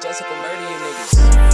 Jessica murder you niggas.